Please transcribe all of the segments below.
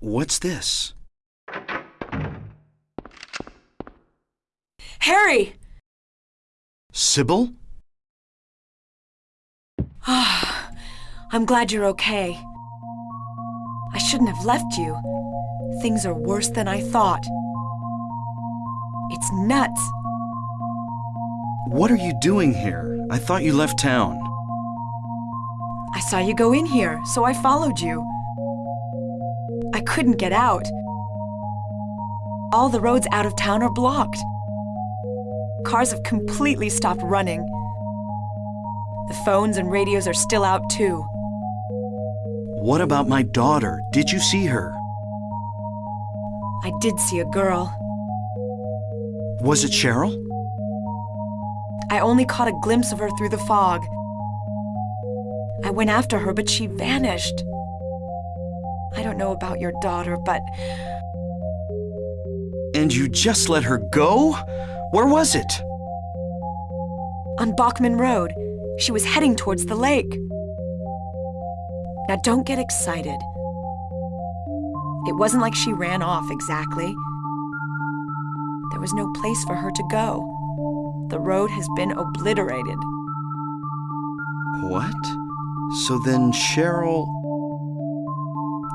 What's this? Harry! Cybil? Ah, I'm glad you're okay. I shouldn't have left you. Things are worse than I thought. It's nuts. What are you doing here? I thought you left town. I saw you go in here, so I followed you. I couldn't get out. All the roads out of town are blocked. Cars have completely stopped running. The phones and radios are still out too. What about my daughter? Did you see her? I did see a girl. Was it Cheryl? I only caught a glimpse of her through the fog. I went after her, but she vanished. I don't know about your daughter, but And you just let her go? Where was it? on Bachman Road, she was heading towards the lake. Now don't get excited. It wasn't like she ran off exactly. There was no place for her to go. The road has been obliterated. What? So then Cheryl...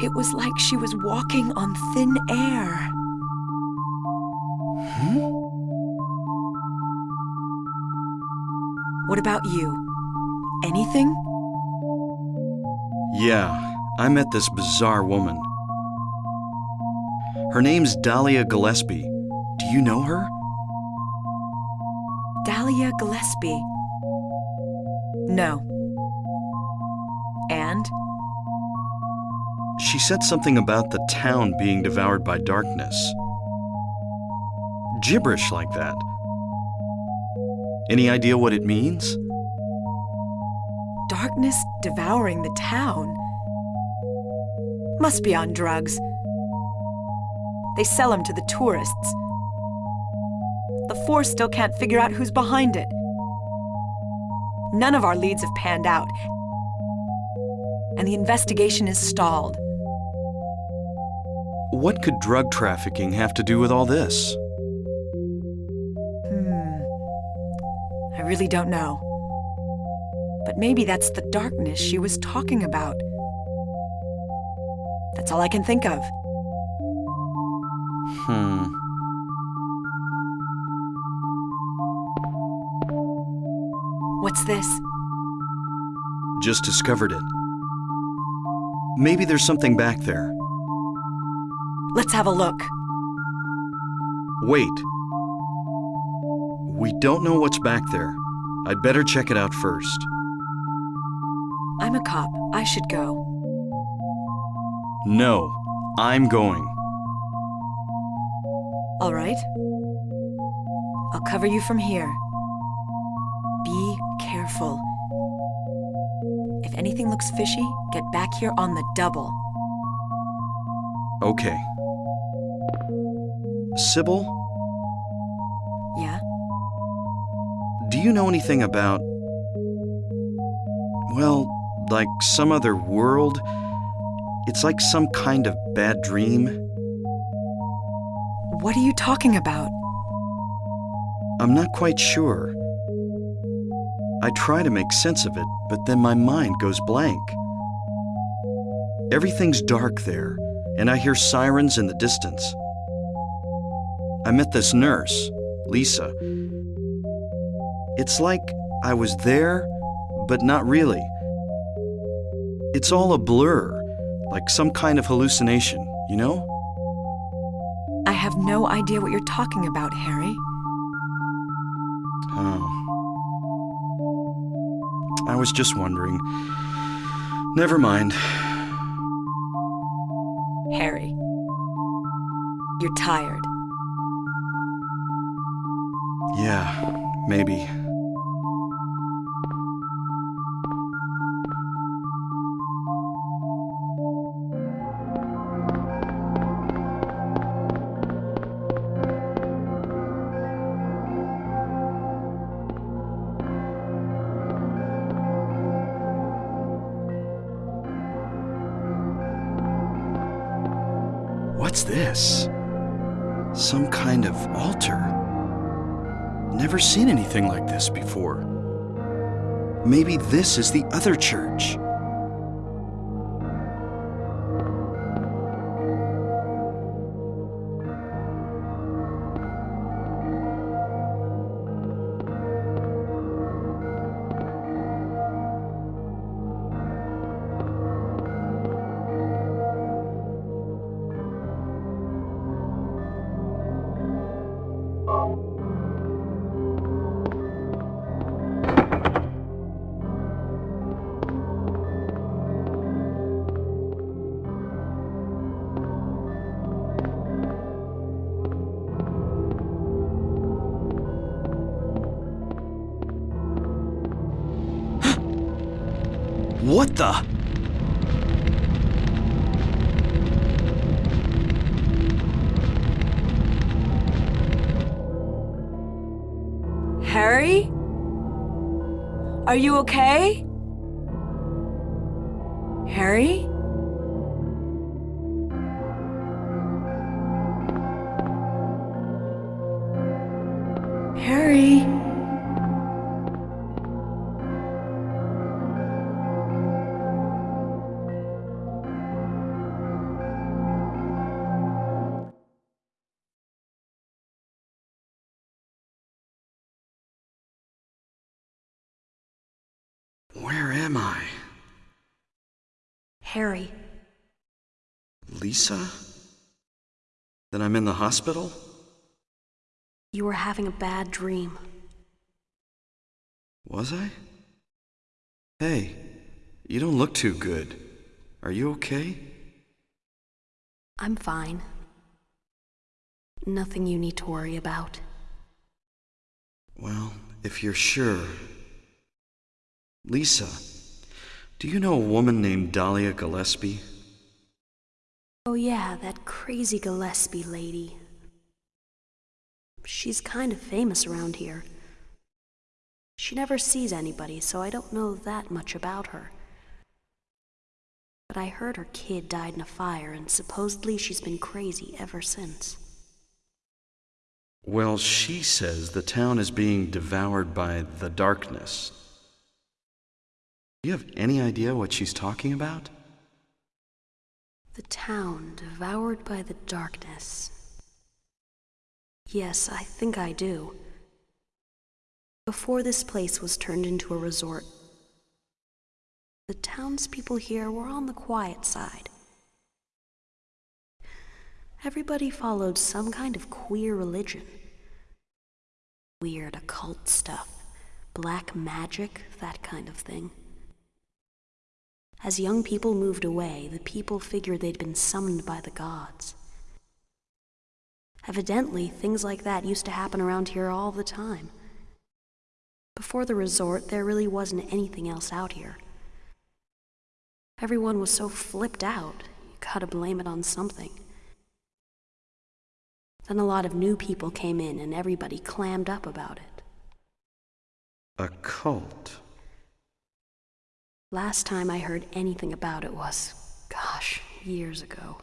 It was like she was walking on thin air. Hmm? What about you? Anything? Yeah, I met this bizarre woman. Her name's Dahlia Gillespie. Do you know her? Dahlia Gillespie. No. And? She said something about the town being devoured by darkness. Gibberish like that. Any idea what it means? Darkness devouring the town? Must be on drugs. They sell them to the tourists. The Force still can't figure out who's behind it. None of our leads have panned out, and the investigation is stalled. What could drug trafficking have to do with all this? Hmm. I really don't know. But maybe that's the darkness she was talking about. That's all I can think of. Hmm. What's this? Just discovered it. Maybe there's something back there. Let's have a look. Wait. We don't know what's back there. I'd better check it out first. I'm a cop. I should go. No, I'm going. All right. I'll cover you from here. Be careful. If anything looks fishy, get back here on the double. Okay. Cybil, Yeah? do you know anything about. Well, like some other world? It's like some kind of bad dream. What are you talking about? I'm not quite sure. I try to make sense of it, but then my mind goes blank. Everything's dark there, and I hear sirens in the distance. I met this nurse, Lisa. It's like I was there, but not really. It's all a blur, like some kind of hallucination, you know? I have no idea what you're talking about, Harry. Oh. I was just wondering. Never mind. Harry. You're tired. Yeah, maybe. This before. Maybe this is the other church. What the? Harry? Are you okay? Harry? Lisa? Then I'm in the hospital? you were having a bad dream. Was I? Hey, you don't look too good. Are you okay? I'm fine. Nothing you need to worry about. Well, if you're sure. Lisa, do you know a woman named Dahlia Gillespie? Oh, yeah, that crazy Gillespie lady. She's kind of famous around here. She never sees anybody, so I don't know that much about her. But I heard her kid died in a fire, and supposedly she's been crazy ever since. Well, she says the town is being devoured by the darkness. Do you have any idea what she's talking about? The town devoured by the darkness. Yes, I think I do. Before this place was turned into a resort, the townspeople here were on the quiet side. Everybody followed some kind of queer religion. Weird occult stuff, black magic, that kind of thing. As young people moved away, the people figured they'd been summoned by the gods. Evidently, things like that used to happen around here all the time. Before the resort, there really wasn't anything else out here. Everyone was so flipped out, you gotta blame it on something. Then a lot of new people came in and everybody clammed up about it. A cult. Last time I heard anything about it was, gosh, years ago.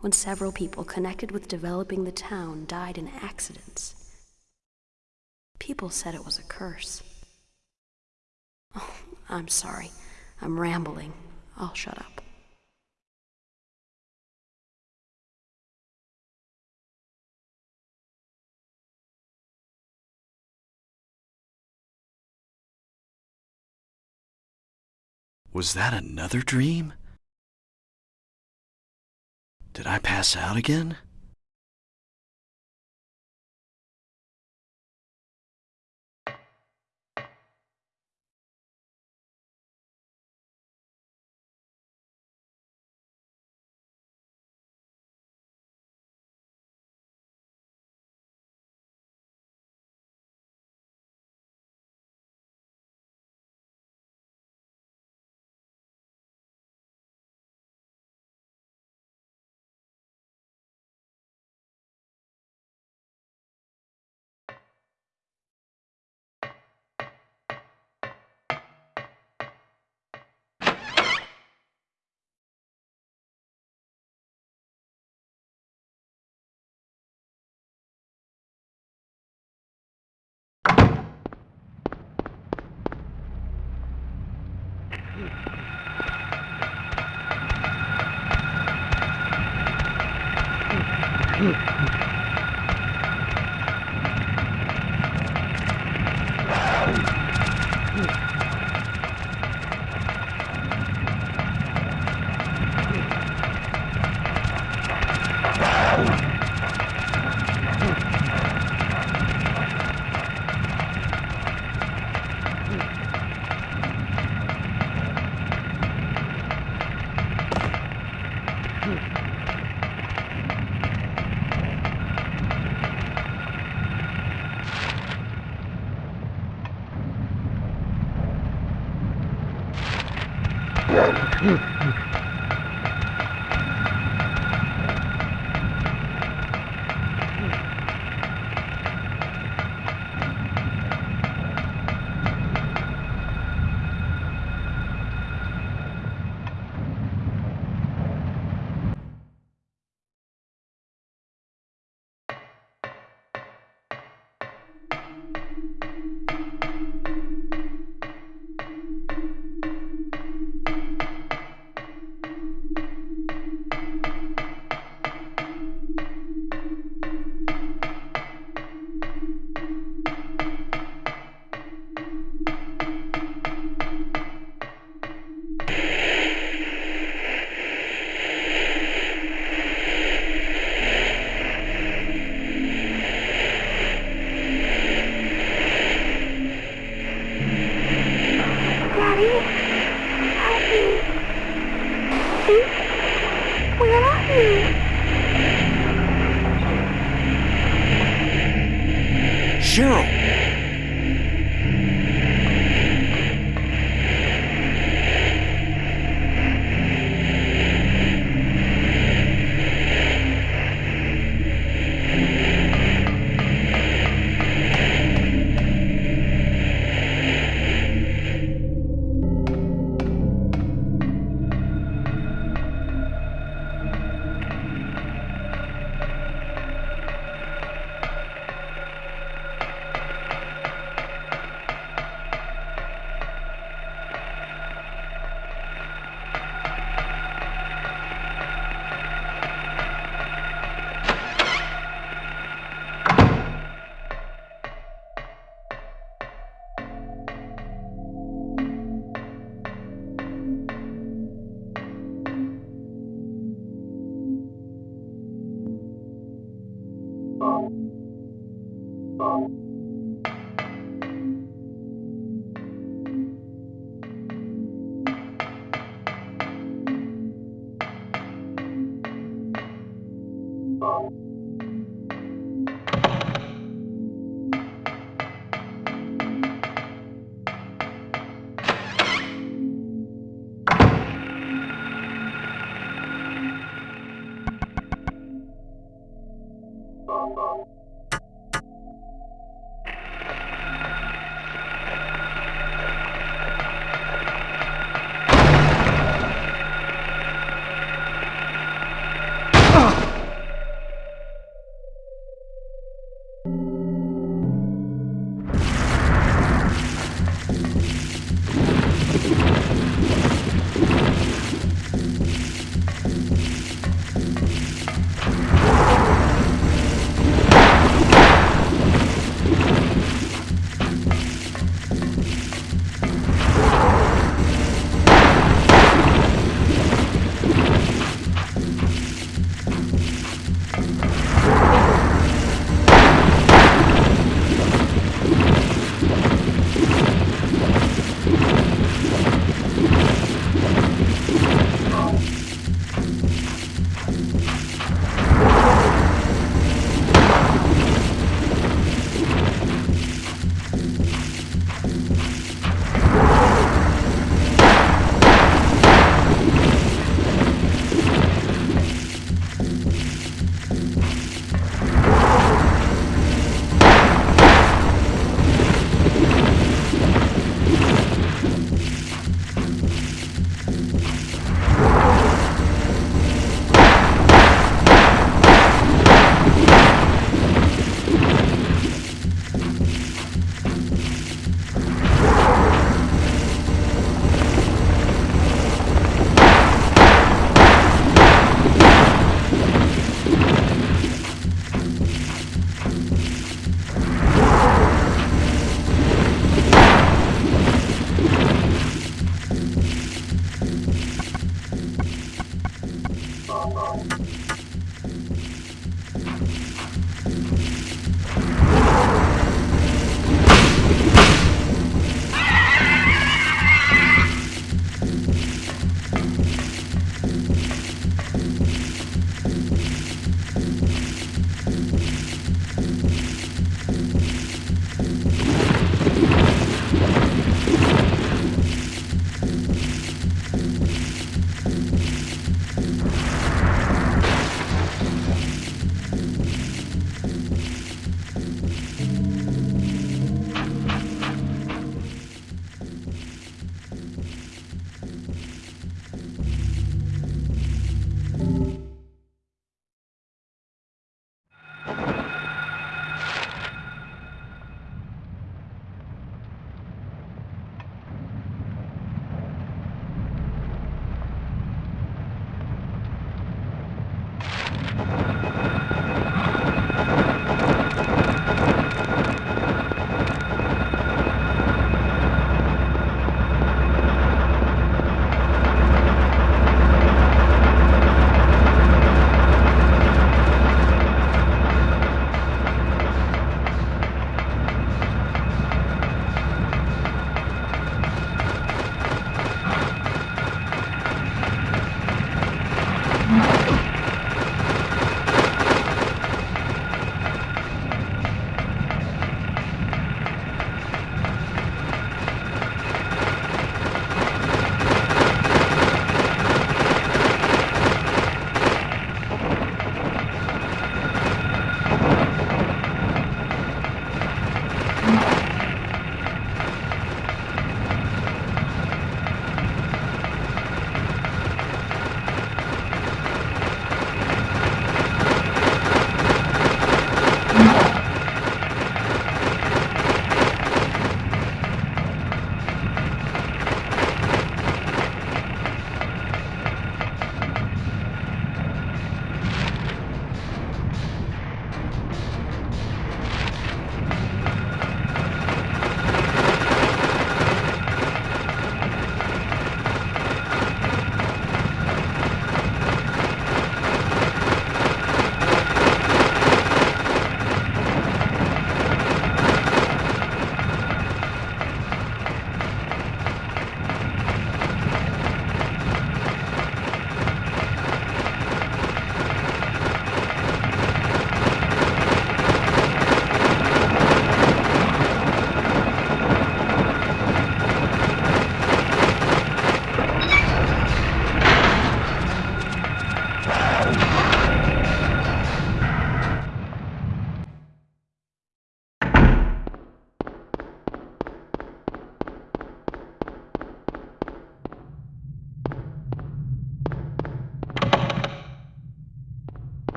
When several people connected with developing the town died in accidents. People said it was a curse. Oh, I'm sorry. I'm rambling. I'll shut up. Was that another dream? Did I pass out again?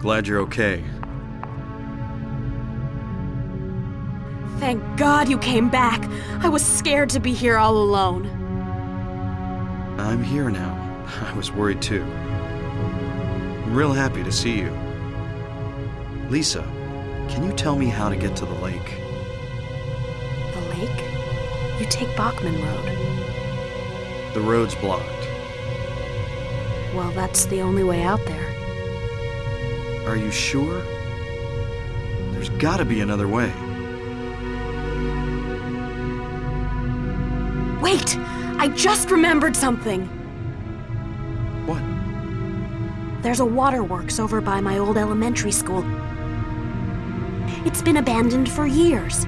Glad you're okay. Thank God you came back. I was scared to be here all alone. I'm here now. I was worried too. I'm real happy to see you. Lisa, can you tell me how to get to the lake? The lake? You take Bachman Road. The road's blocked. Well, that's the only way out there. Are you sure? There's gotta be another way. Wait! I just remembered something! What? There's a waterworks over by my old elementary school. It's been abandoned for years.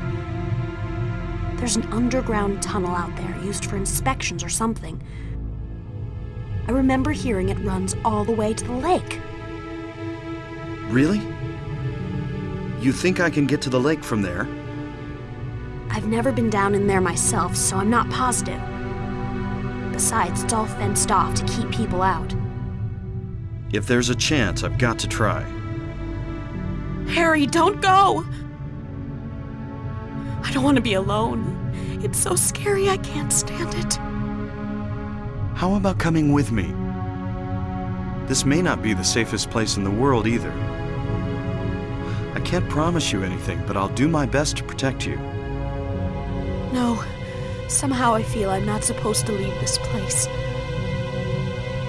There's an underground tunnel out there used for inspections or something. I remember hearing it runs all the way to the lake. Really? You think I can get to the lake from there? I've never been down in there myself, so I'm not positive. Besides, it's all fenced off to keep people out. If there's a chance, I've got to try. Harry, don't go! I don't want to be alone. It's so scary, I can't stand it. How about coming with me? This may not be the safest place in the world either. I can't promise you anything, but I'll do my best to protect you. No, somehow I feel I'm not supposed to leave this place.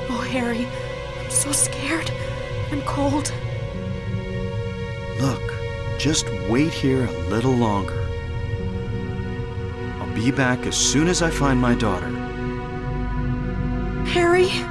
Oh, Harry, I'm so scared I'm cold. Look, just wait here a little longer. I'll be back as soon as I find my daughter. Harry?